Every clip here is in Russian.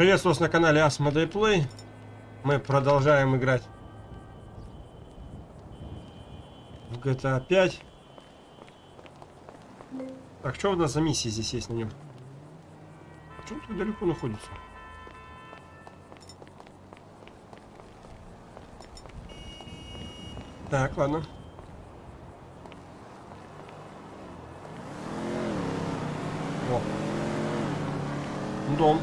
Приветствую вас на канале Asmodee Play. Мы продолжаем играть в GTA 5. Так, что у нас за миссии здесь есть на нем? А что он так далеко находится? Так, ладно. О. Дом.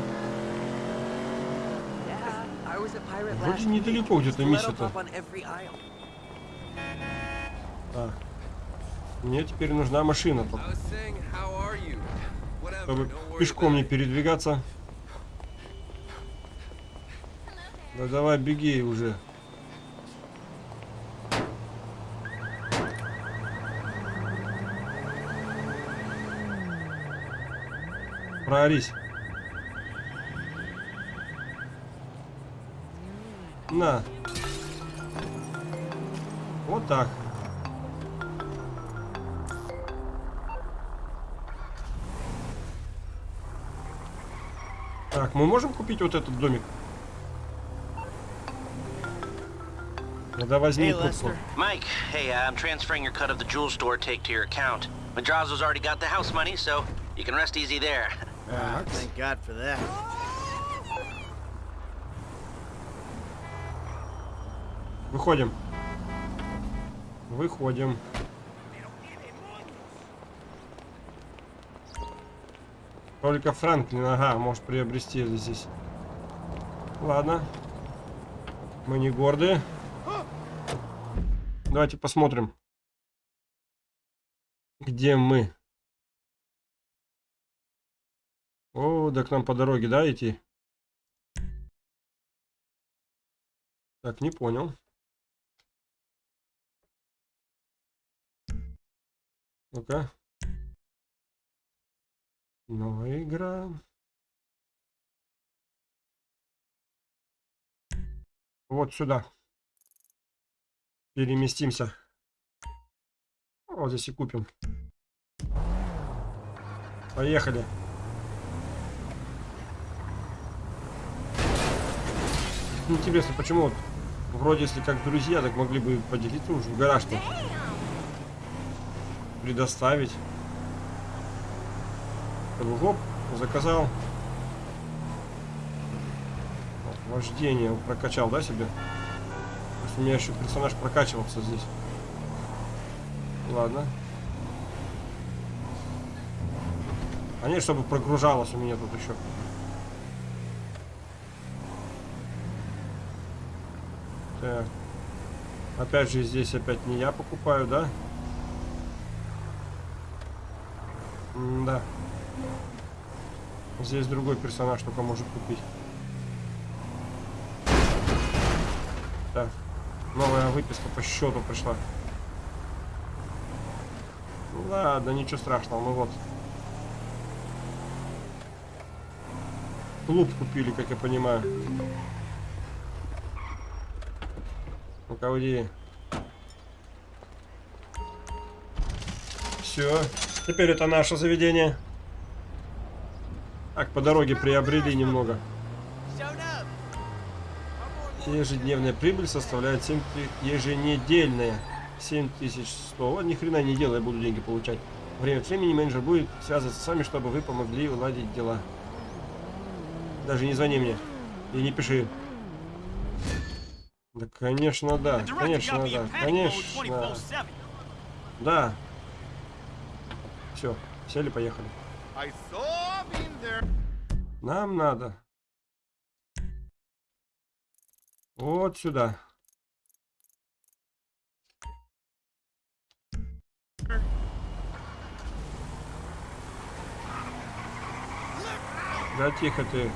Вроде недалеко где-то миссия-то. Так. Мне теперь нужна машина, чтобы пешком не передвигаться. Да давай беги уже. Проорись. На. Вот так. Так, мы можем купить вот этот домик? Тогда возьми Hey. Lester. Mike, hey, uh, I'm transferring your cut of the jewel store take to your account. Madrazo's already got the house money, so you can rest easy there. Ah, thank God for that. Выходим. Выходим. Только Франклин, ага, может приобрести здесь. Ладно. Мы не гордые. Давайте посмотрим. Где мы? О, да к нам по дороге, да, идти? Так, не понял. Ну-ка. Новая игра. Вот сюда. Переместимся. Вот здесь и купим. Поехали. Интересно, почему вот вроде если как друзья, так могли бы поделиться уже в гараж-то. Предоставить. Чтобы, Гоп, заказал. Вождение прокачал, да, себе? У меня еще персонаж прокачивался здесь. Ладно. А нет, чтобы прогружалось у меня тут еще. Так. Опять же, здесь опять не я покупаю, да. Здесь другой персонаж только может купить. Так. Новая выписка по счету пришла. Ладно, ничего страшного, ну вот. Клуб купили, как я понимаю. Ну-ка. Все. Теперь это наше заведение. Так, по дороге приобрели немного. Ежедневная прибыль составляет 7 ты- еженедельная 7100. Вот ни хрена не делай, буду деньги получать. Время от времени менеджер будет связываться с вами, чтобы вы помогли уладить дела. Даже не звони мне. И не пиши. Да, конечно, да. Конечно, да. Конечно. Да. Все, сели, поехали. Нам надо. Вот сюда. Да тихо ты.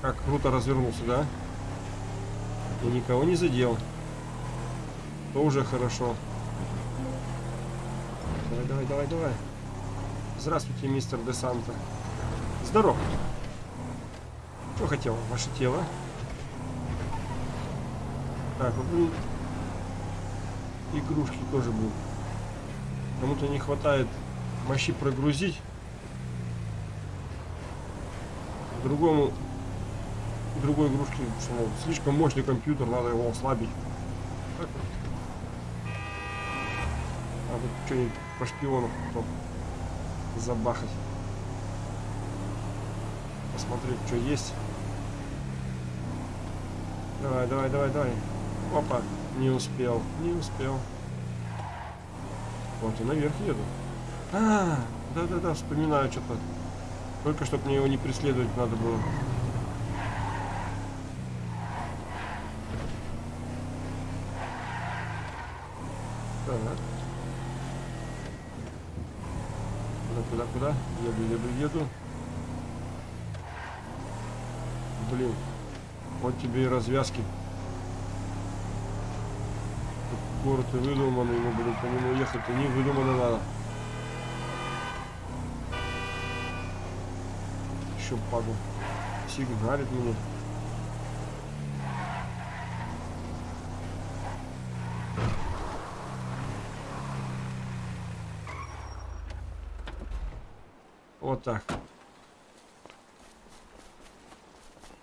Как круто развернулся, да? И никого не задел. То уже хорошо. Давай, давай, давай, давай. Здравствуйте, мистер Де Санта. Здоров. Что хотел? Ваше тело. Так, вот блин, игрушки тоже будут. Кому-то не хватает мощи прогрузить. Другому другой игрушки, мол, слишком мощный компьютер, надо его ослабить. Так. Надо что-нибудь по шпиону потом забахать. Посмотреть, что есть. Давай, давай, давай, давай. Опа, не успел, не успел. Вот и наверх еду. А, да-да-да, вспоминаю что-то. Только чтоб мне его не преследовать надо было. Так. Куда, куда, куда? Еду, еду, еду. Блин. Вот тебе и развязки. Город и выдуманный, мы будем по нему ехать, и не выдумано надо. Еще падал. Сигналит мне. Вот так.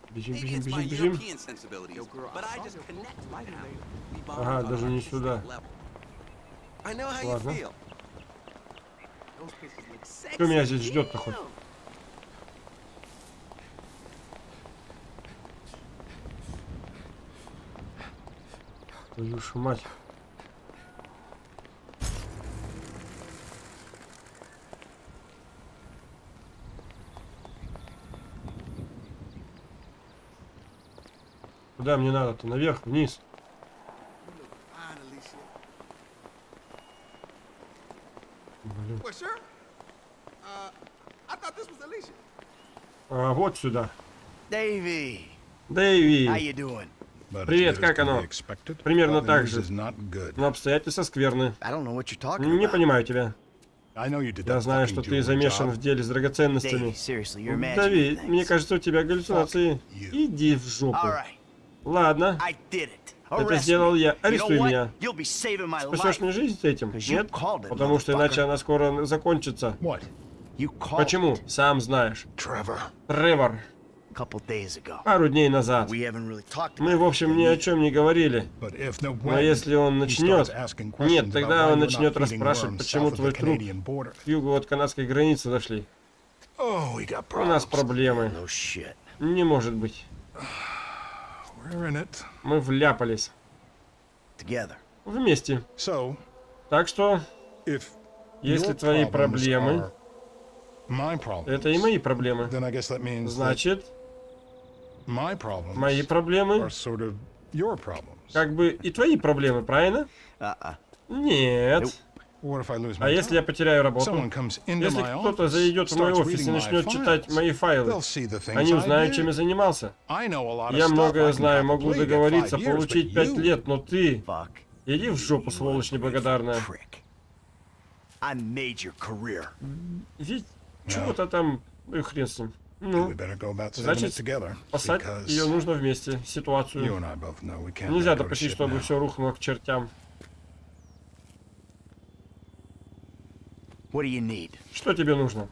Бежим, бежим, бежим, бежим. Ага, даже не сюда. Ладно. Кто меня здесь ждет-то хоть? Твою ж мать. Куда мне надо-то? Наверх, вниз. Блин. Uh. А, вот сюда. Дэйви. But Привет, как оно? Примерно так же. Но обстоятельства скверны. Не понимаю тебя. Я знаю, что ты замешан в деле с драгоценностями. Давид, мне кажется, у тебя галлюцинации. Иди в жопу. Ладно, это сделал я. Арестуй меня. Спасешь мне жизнь этим? 'Cause you Нет? Потому что иначе она скоро закончится. Почему? Сам знаешь. Тревор, пару дней назад. Мы, в общем, ни о чем не говорили. Но если он начнет... Нет, тогда он начнет расспрашивать, почему твой труп к югу от канадской границы. Oh, got У нас проблемы. Не может быть. Мы вляпались. Together. Вместе. So, Так что, if если your твои problems проблемы, are my problems, это и мои проблемы. then I guess that means that Значит, my problems мои проблемы are sort of your problems. как бы и твои проблемы, правильно? Uh-uh. Нет. А если я потеряю работу? Если кто-то зайдет в мой офис и начнет читать мои файлы, они узнают, чем я занимался. Я многое знаю, могу договориться, получить пять лет, но ты... Иди в жопу, сволочь неблагодарная. Ведь чего-то там... Ну и хрен с ним. Ну, Значит, спасать because ее нужно вместе, ситуацию. Нельзя допустить, чтобы все рухнуло к чертям. What do you need? Что тебе нужно?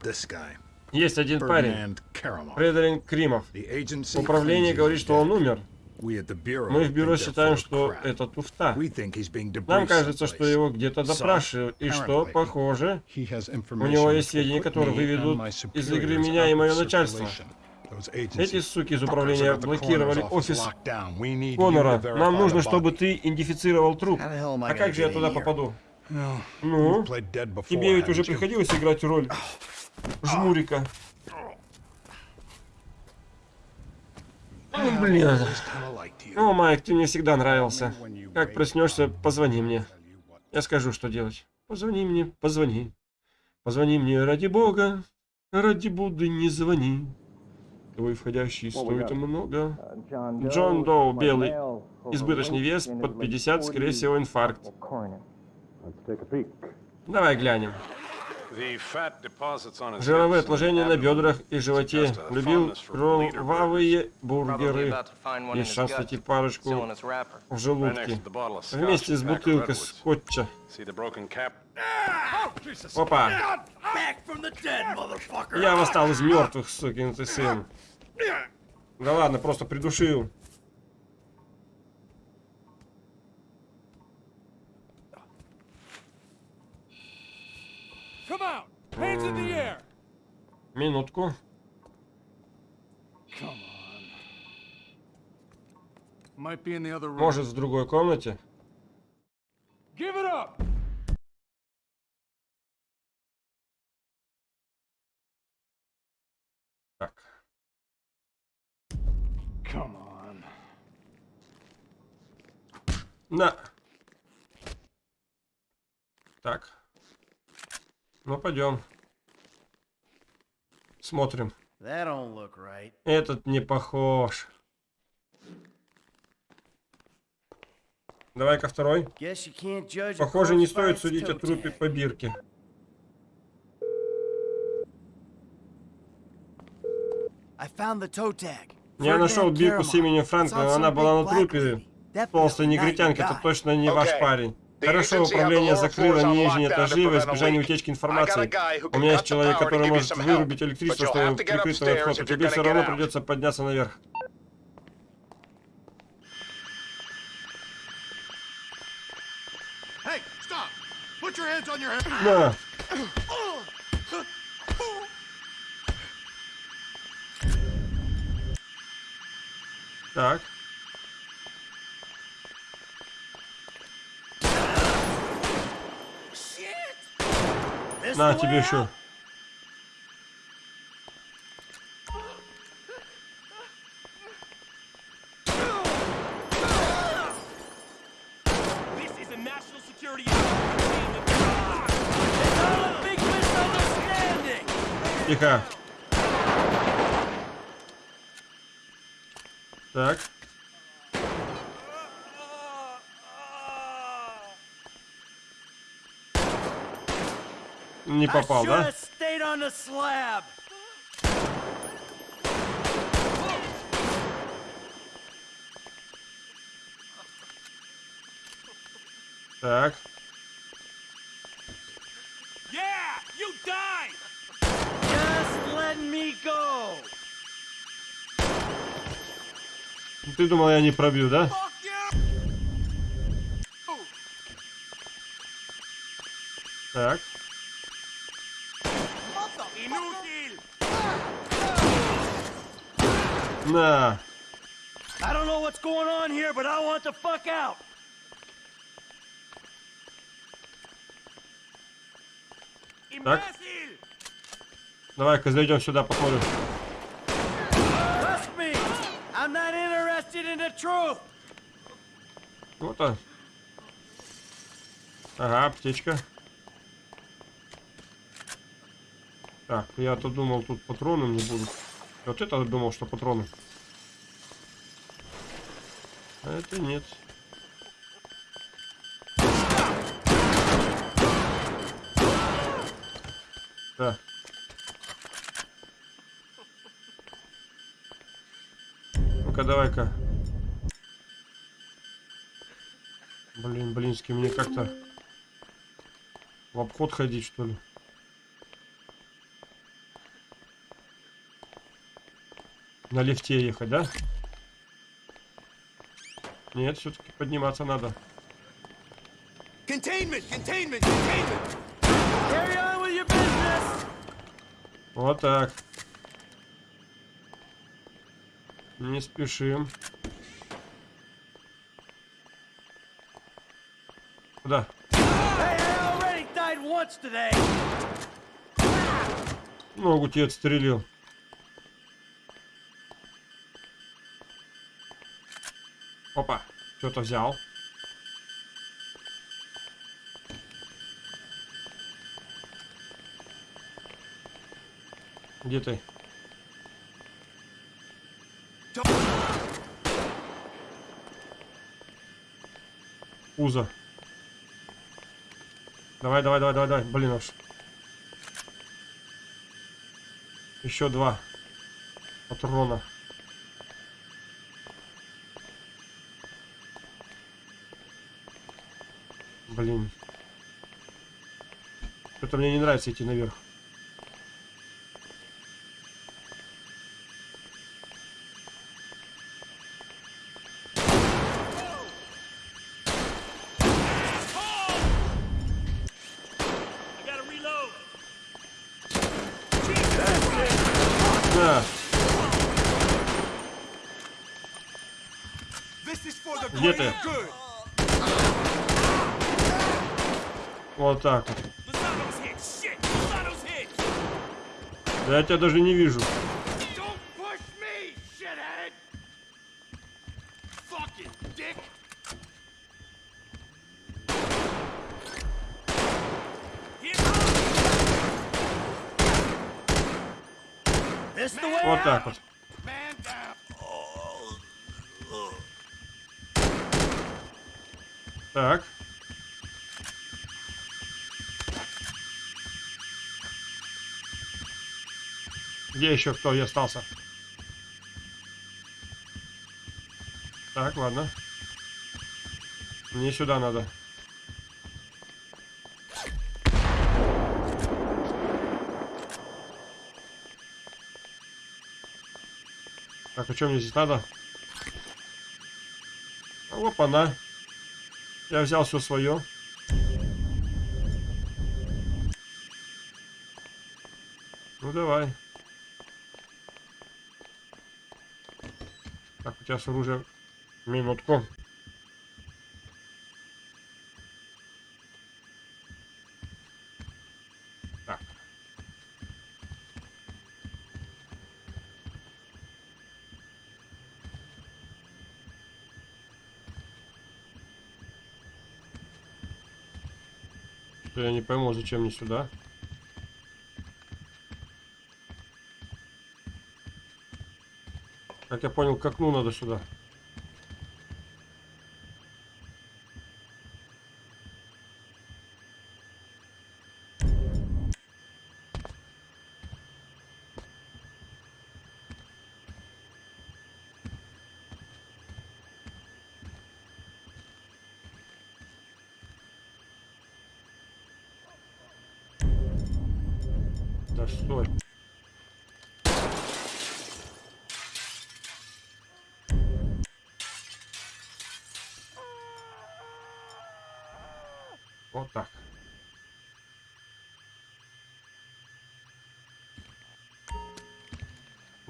Есть один парень. Фредерик Кримов. Управление говорит, что он умер. Мы в бюро считаем, что это туфта. Нам кажется, что его где-то допрашивают, и что, похоже, у него есть сведения, которые выведут из игры меня и мое начальство. Эти суки из управления блокировали офис Конора. Нам нужно, чтобы ты идентифицировал труп. А как же я туда попаду? Ну, тебе ведь уже приходилось играть роль жмурика. Ну, блин. О, Майк, ты мне всегда нравился. Как проснешься, позвони мне. Я скажу, что делать. Позвони мне, позвони. Позвони мне ради бога, ради Будды не звони. Твой входящий стоит много. Джон Доу, белый. Избыточный вес под 50, скорее всего, инфаркт. Давай глянем. Жировые отложения на бедрах и животе. Любил кровавые бургеры. Есть шанс найти парочку в желудке. Вместе с бутылкой скотча. Опа! Я восстал из мертвых, сукин ты сын. Да ладно, просто придушил. Room. Может, в другой комнате. Give it up! Так. На. Так. Ну, пойдем. Смотрим. Right. Этот не похож. Давай-ка второй. Похоже, не стоит судить о трупе по бирке. Я нашел бирку с именем Франклина, она была на трупе. негритянки, your это точно не ваш парень. Хорошо, управление закрыло нижние этажи во избежание утечки информации. У меня есть человек, который может вырубить электричество, чтобы прикрыть твой вход. you're Тебе все равно придется подняться наверх. Hey, stop! На тебе еще. out? This is a national security It's all a big misunderstanding! Тихо. Так. Не попал, да? Так. Yeah! You die! Just let me go. Ты думал, я не пробью, да? Так. На. I don't know what's going on here, but I want the fuck out. Imbécil! Давай-ка зайдем сюда, посмотрим. Он. Ага, аптечка. Так, я-то думал, тут патроны не будут. Вот это думал, что патроны. А это нет. Да. Ну-ка, давай-ка. Блин, блинский, мне как-то в обход ходить, что ли? На лифте ехать, да? Нет, все-таки подниматься надо. Containment! Containment! Containment! Carry on with your business. Вот так. Не спешим. Куда? Hey. Ногу тебе отстрелил. Опа, что-то взял. Где ты? Пузо. Давай, давай, давай, давай, давай. Блин уж. Еще два патрона. Блин. Что-то мне не нравится идти наверх. Тебя даже не вижу. Где еще кто и остался? Так, ладно. Мне сюда надо. Так, а что мне здесь надо? А, Опа-на. Я взял все свое. Ну давай. Так, у тебя с оружием минутку. Так. Что я не пойму, зачем мне сюда. Как я понял, к окну надо сюда. Да стой.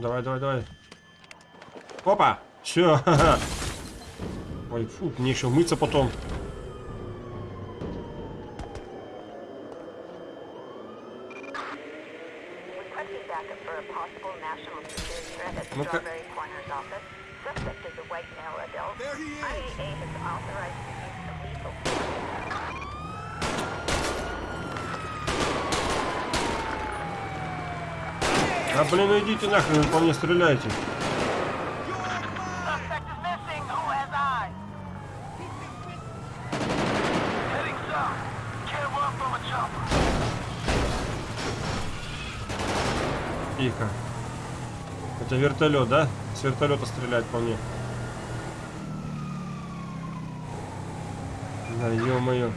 Давай, давай, давай. Опа! Все. Ой, фу, мне еще мыться потом. Requesting блин, ну идите нахрен, вы по мне стреляете. Тихо. Это вертолет, да? С вертолета стреляет по мне. Да, ё-моё.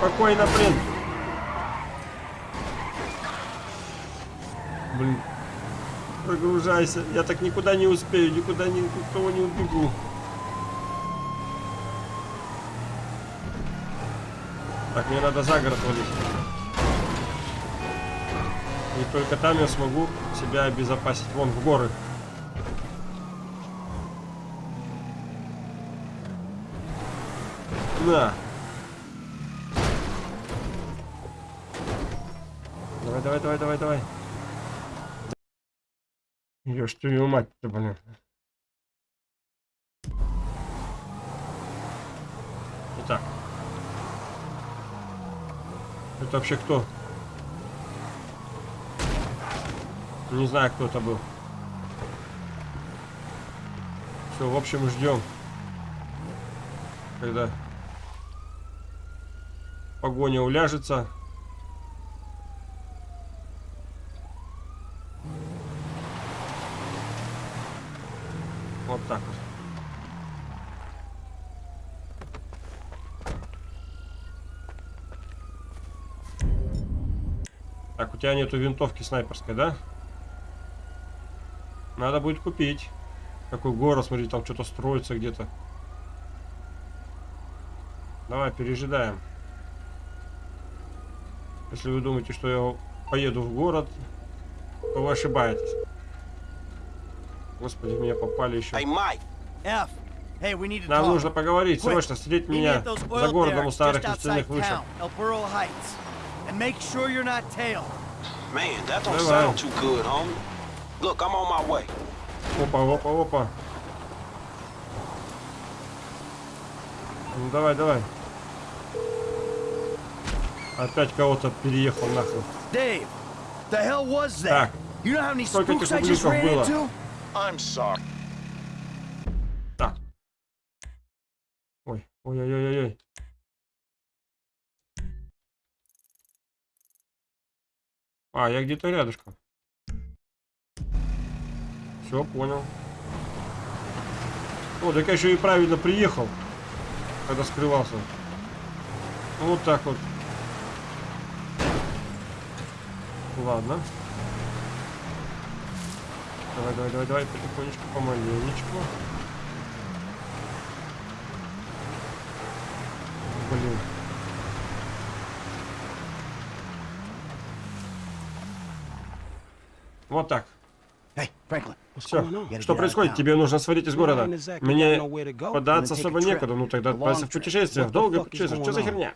Спокойно, блин. Блин. Прогружайся. Я так никуда не успею, никуда ни, никого не убегу. Так, мне надо за город валить. И только там я смогу себя обезопасить. Вон, в горы. На. Давай, давай, давай, давай, давай. Ешь твою мать-то, блин. Итак. Это вообще кто? Не знаю, кто это был. Все, в общем, ждем. Когда погоня уляжется. Вот так вот. Так, у тебя нету винтовки снайперской, да? Надо будет купить. Какой город, смотри, там что-то строится где-то. Давай, пережидаем. Если вы думаете, что я поеду в город, то вы ошибаетесь. Господи, меня попали еще. Нам нужно поговорить, срочно, me меня за городом у старых outside нефтяных вышек. Man, that don't Давай. sound too good, homie. Look, I'm on my way. Опа, опа, опа. Ну давай, давай. Опять кого-то переехал нахуй. Dave, the hell was that? Так, You know how many сколько spooks этих I just ублюдков ran было? into? I'm sorry. так. Ой, ой-ой-ой-ой. А, я где-то рядышком. Все, понял. О, так я еще и правильно приехал, когда скрывался. Вот так вот. Ладно. Давай, давай, давай, давай, потихонечку, помаленечку. Блин. Вот так. Все. Что происходит? Тебе нужно свалить из города. Мне податься особо некуда. Ну тогда отправься в путешествие. В долгое путешествие. Что за херня?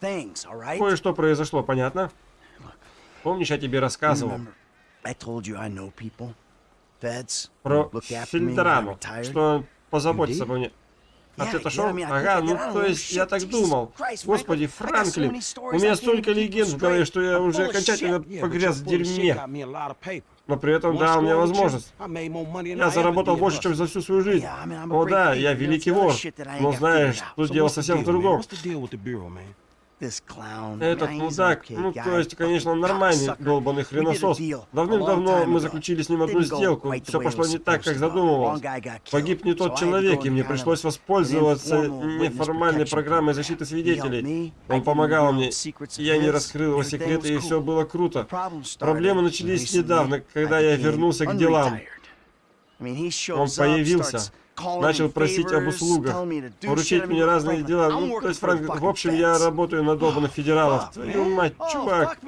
Кое-что произошло, понятно? Помнишь, я тебе рассказывал про Фильтрану, что позаботится Indeed. обо мне. А mean, I think Ага, ну то есть я так думал. Господи, Франклин, у меня столько легенд в голове, что я уже окончательно погряз в дерьме. Но при этом дал мне возможность. Я заработал больше, чем за всю свою жизнь. О да, я великий вор. Но знаешь, тут дело совсем в другом. Этот мудак, ну то есть, конечно, он нормальный долбанный хреносос. Давным-давно мы заключили с ним одну сделку. Все пошло не так, как задумывалось. Погиб не тот человек, и мне пришлось воспользоваться неформальной программой защиты свидетелей. Он помогал мне, я не раскрыл его секреты, и все было круто. Проблемы начались недавно, когда я вернулся к делам. Он появился, начал просить об услугах, поручить мне разные дела. Ну, то есть, Франк, в fucking общем, я работаю на долбанных федералов. Твою мать, Oh, чувак.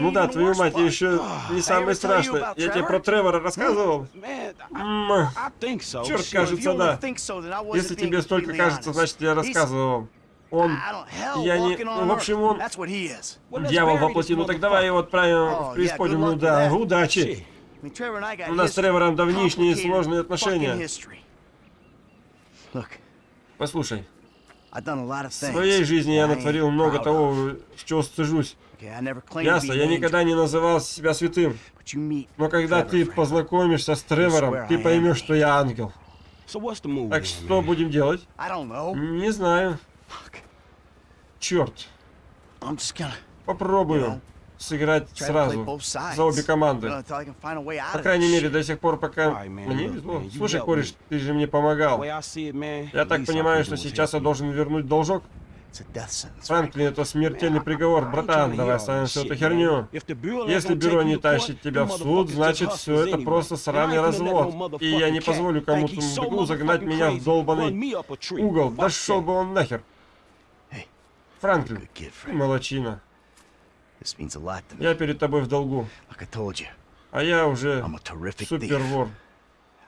Ну да, твою мать, еще не самое страшное. Я тебе про Тревора рассказывал? Черт, кажется, да. Если тебе столько кажется, значит, я рассказывал. Он Я не- ну, в общем, он- дьявол bury воплоти. this Ну так давай его отправим Oh, в преисподнюю. Ну да, удачи. У нас с Тревором давнишние сложные отношения. Послушай, I've done a lot of в своей жизни я натворил много того, с чего стыжусь. Okay, I never claimed to Ясно, be я никогда не называл себя святым. angel, but you meet Но когда ты познакомишься с Тревором, ты поймешь, что я ангел. Так что будем делать? Не знаю. Черт. Попробую сыграть сразу за обе команды. uh, По крайней мере, до сих пор, пока мне везло. Слушай, кореш, ты же мне помогал. Я так понимаю, что сейчас я должен вернуть должок? Франклин, это смертельный приговор. Братан, давай оставим всю эту херню. Если бюро не тащит тебя в суд, значит все это просто сраный развод. И я не позволю кому-то мудаку загнать меня в долбанный угол. Да шел бы он нахер. Франклин, молочина. This means a lot to me. Я перед тобой в долгу. Like I told you, А я уже I'm a terrific супер thief. вор.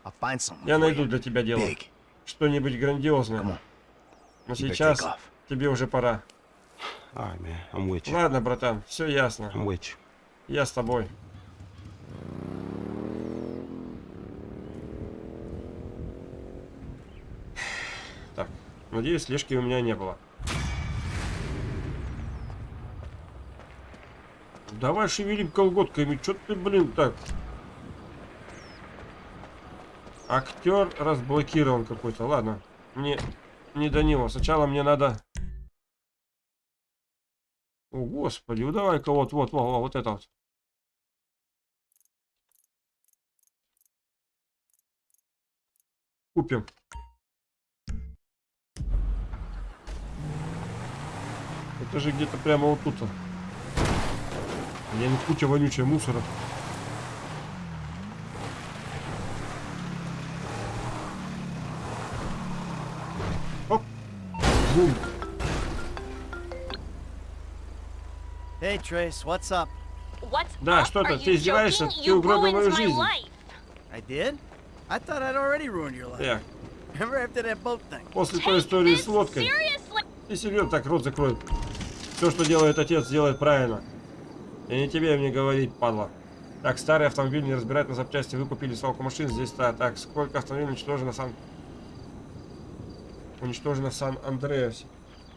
I'll find something Я найду для тебя дело. Big. Что-нибудь грандиозное. Но сейчас тебе уже пора. Ладно, братан, все ясно. Я с тобой. Так, надеюсь, слежки у меня не было. Давай шевелим колготками. Чё ты, блин, так? Актер разблокирован какой-то. Ладно, мне не до него. Сначала мне надо... О, господи, ну давай-ка вот, вот, вот, вот, вот это вот. Купим. Это же где-то прямо вот тут. Блин, куча вонючая мусора. Оп. Бум. Hey, Trace, what's up? What's Да, up? что Are ты? издеваешься? joking? Ты You угробил ruined мою my жизнь. life. I did? I thought I'd already ruined your life. Эх, Remember after that boat thing? после той истории с лодкой. Ты серьезно так рот закрой. Все, что делает отец, делает правильно. И не тебе мне говорить, падла. Так, старый автомобиль не разбирать на запчасти. Вы купили свалку машин здесь, да. Так, сколько автомобилей уничтожено Сан... Уничтожено в Сан-Андреасе.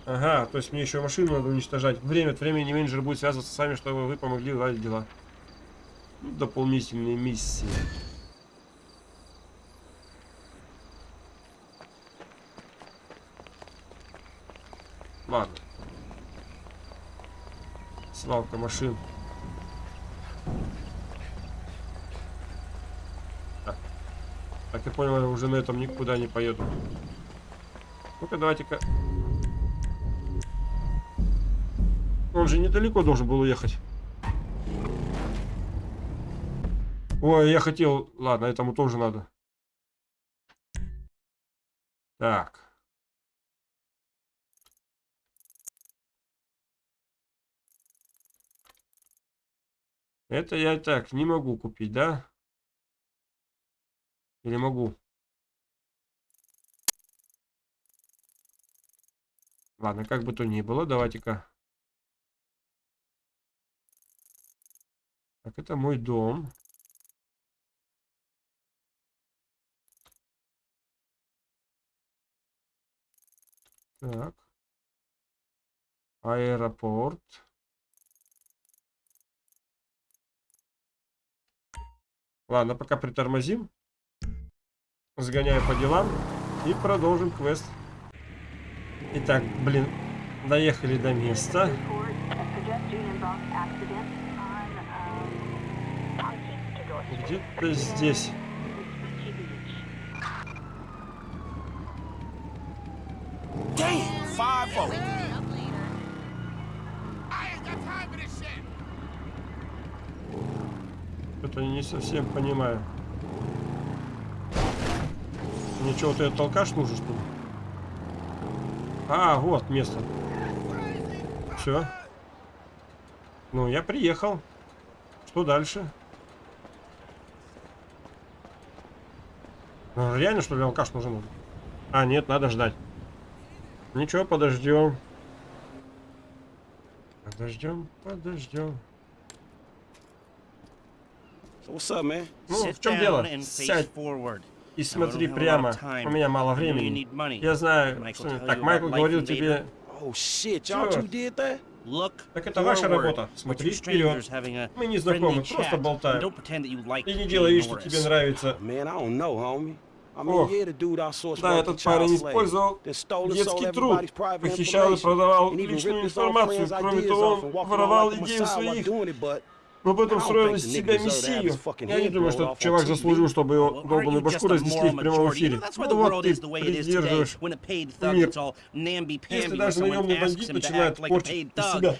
Ага, то есть мне еще машину надо уничтожать. Время от времени менеджер будет связываться с вами, чтобы вы помогли уладить дела. Ну, дополнительные миссии. Ладно. Свалка машин. Так. Так я понял, я уже на этом никуда не поеду. Ну-ка, давайте-ка. Он же недалеко должен был уехать. Ой, я хотел... Ладно, этому тоже надо. Так. Это я так не могу купить, да? Или могу? Ладно, как бы то ни было, давайте-ка. Так, это мой дом. Так. Аэропорт. Ладно, пока притормозим. Сгоняю по делам. И продолжим квест. Итак, блин, доехали до места. Report a pedestrian involved accident on, Мне чего-то этот алкаш нужен, что ли? А, вот место. Все. Ну, я приехал. Что дальше? Ну, реально, что ли, алкаш нужен? А, нет, надо ждать. Ничего, подождем. Подождем, подождем. Ну, в чем дело? Сядь и смотри прямо. У меня мало времени. Я знаю, что... Так, Майкл говорил тебе... Oh? Так это ваша работа. Смотри вперед. Мы не знакомы, просто болтаем. И не делай вид, что тебе нравится. Mean, Ох, Да, этот парень использовал детский труд, похищал и продавал личную информацию. Кроме того, он воровал идеи своих, но потом строил из себя мессию. Я не думаю, что чувак заслужил, чтобы его долбанную башку разнесли в прямом эфире. Ну вот ты придерживаешь мир. Если даже наемный бандит начинает портить из себя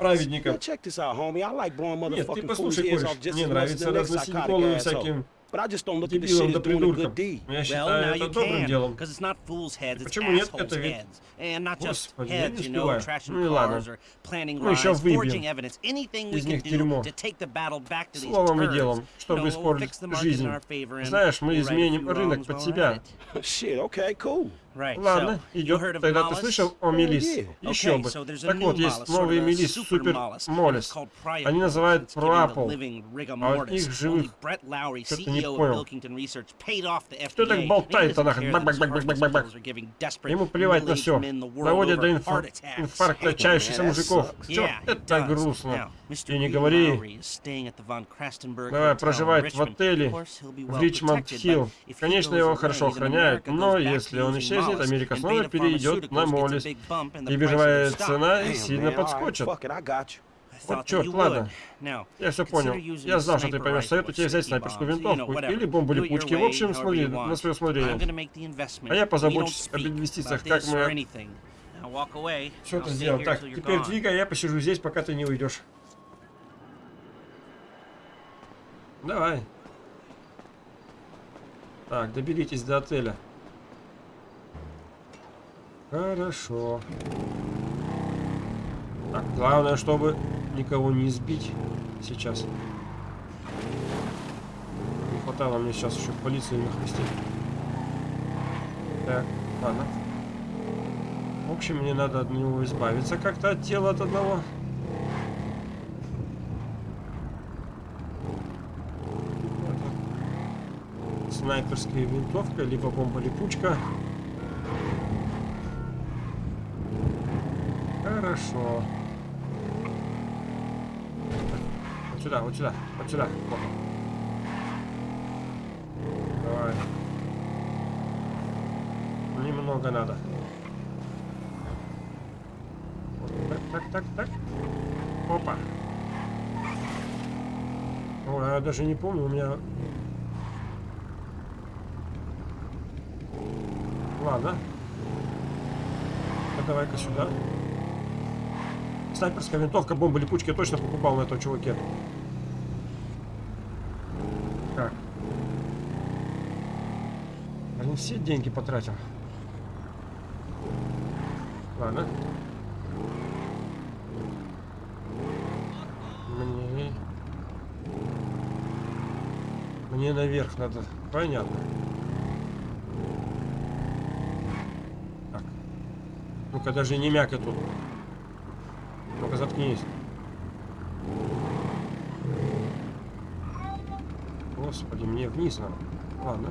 праведника. Нет, ты послушай, кореш, мне нравится разносить головы всяким But I just don't look at this shit as doing a good deed. Well, now you can, because it's not fools' heads, it's assholes' heads. And not just heads, you know, trashing Ну cars or planning Ну, lies, forging evidence, anything we can do to take the battle back to these Словом и делом, чтобы испортить fix the market in жизнь. our favor and Знаешь, мы изменим рынок под себя. Shit, okay, cool. Ладно, идет. Тогда ты слышал о Мелис? Еще бы. Так вот, есть a Мелис, Супер. Моллис. Они называют rigor А их живых Brett Lowry, что-то не понял. Кто так he doesn't нахрен? Бак, бак, бак, бак, бак, бак. desperate Ему плевать на все. Доводят до инфаркта чающихся мужиков. it это грустно? И не говори. Давай, проживает в отеле в well Ричмонд protected, Хилл. but if he Конечно, его хорошо охраняют, но если он исчезнет, Америка снова перейдет на Моллис. И биржевая цена сильно подскочит. Вот черт, ладно. Я все понял. Я знал, что ты поймешь. rifle Советую or тебе взять снайперскую винтовку или бомбу Do it your липучки. В общем, смотри на свое усмотрение. А я позабочусь об инвестициях, как мы stay сделаем. here Так, теперь двигай, я посижу здесь, пока ты не уйдешь. Давай. Так, доберитесь до отеля. Так, главное, чтобы никого не сбить сейчас. Не хватало мне сейчас еще полиции нахлестить. Так, ладно. В общем, мне надо от него избавиться как-то от тела от одного. Это Снайперская винтовка, либо бомба-липучка. Хорошо. Вот сюда, вот сюда, вот сюда. Вот. Давай. Немного надо. Вот так, так, так, так. Опа. Ой, я даже не помню, у меня... Ладно. Ну, Давай-ка сюда. Снайперская винтовка, бомба, липучки я точно покупал на этом чуваке. Так. Блин, все деньги потратил. Ладно. Мне... Мне наверх надо. Понятно. Ну-ка, даже не мякай тут. Ну-ка, заткнись. Господи, мне вниз надо. Ладно.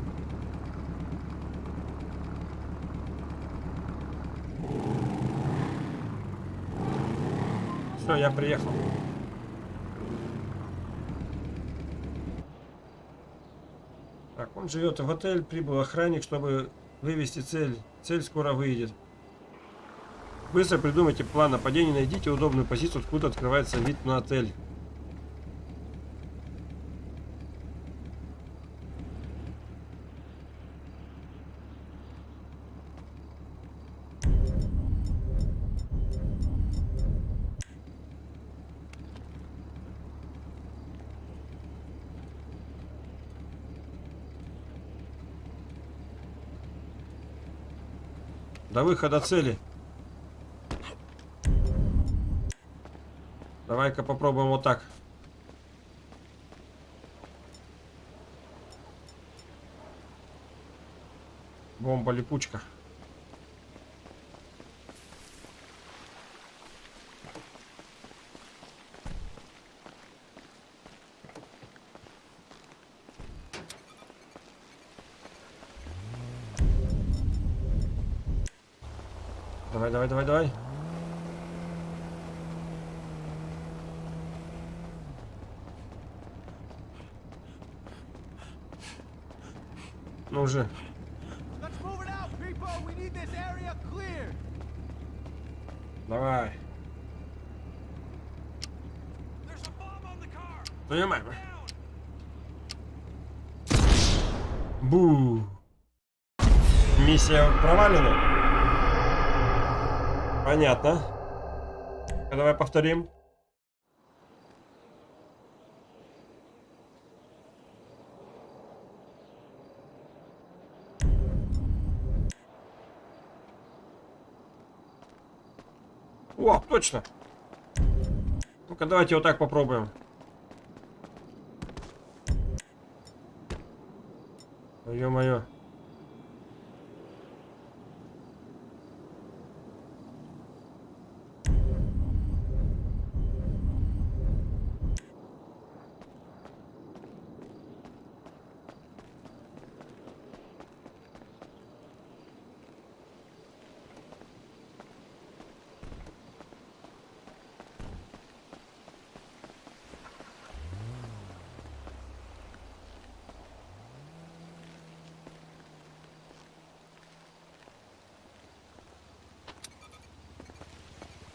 Все, я приехал. Так, он живет в отель, прибыл охранник, чтобы вывести цель. Цель скоро выйдет. Быстро придумайте план нападения, найдите удобную позицию, откуда открывается вид на отель. До выхода цели. Давай-ка попробуем вот так. Бомба-липучка. Давай, давай, давай, давай. Ну уже. Let's move it out, people. We need this area cleared. Давай. Понимаем. Бу. Миссия провалена. Понятно. Давай повторим. О, точно. Ну-ка, давайте вот так попробуем. Ё-моё.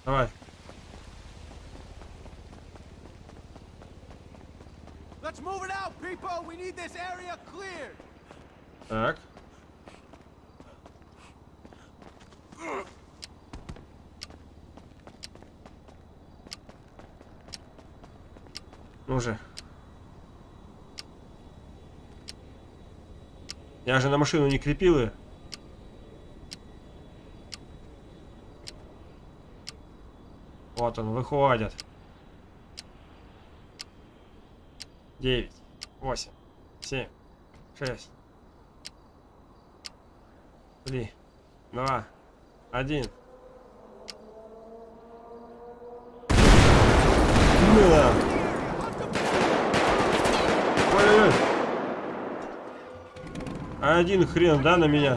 Давай. Let's move it out, people. We need this area cleared. Так. Ну же. Я же на машину не крепил ее. Вот он, выходит. Девять, восемь, семь, шесть, три, два, один. Да. Ой-ой-ой. Один хрен, да, на меня?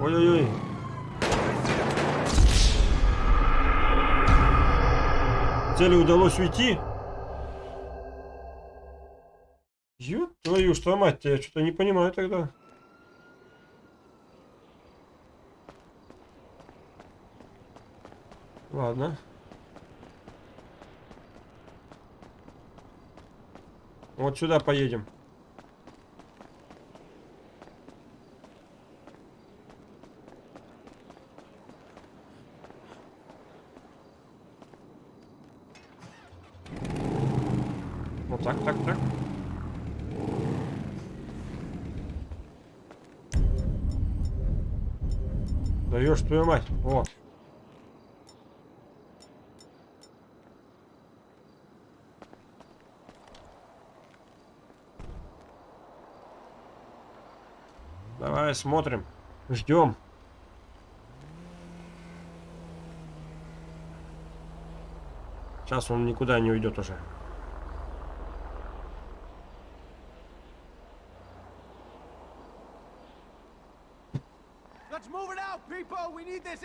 Ой-ой-ой. Цели удалось уйти. Ёб твою, что мать, я что-то не понимаю тогда. Ладно. Вот сюда поедем. Так, так, так. Даешь твою мать. Вот. Давай смотрим. Ждем. Сейчас он никуда не уйдет уже. Let's move it out, people. We need this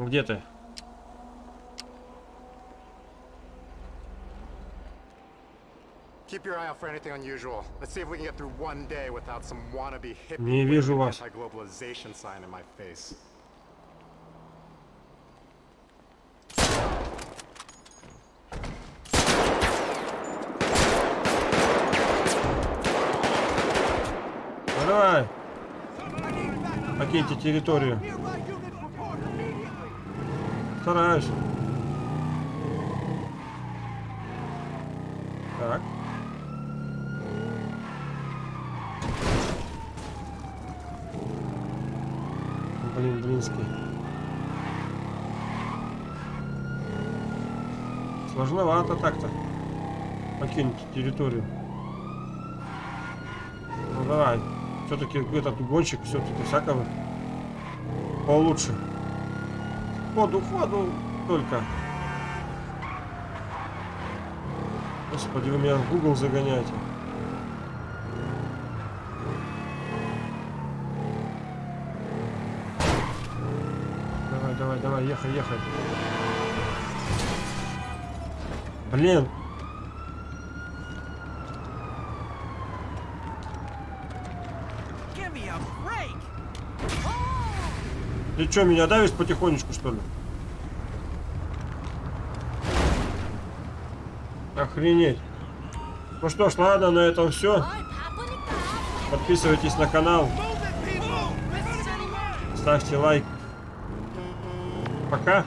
wannabe hippie Не вижу вас. Ну, давай. Покиньте территорию. Стараюсь. Так. Блин, блинский. Сложновато так-то. Покинуть территорию. Ну давай. Все-таки этот гонщик все-таки всякого получше. Ходу, ходу только. Господи, вы меня в Google загоняете. Давай, давай, давай, ехай, ехай. Блин. Give me a break! Ты что, меня давишь потихонечку, что ли? Охренеть. Ну что ж, ладно, на этом все. Подписывайтесь на канал. Ставьте лайк. Пока.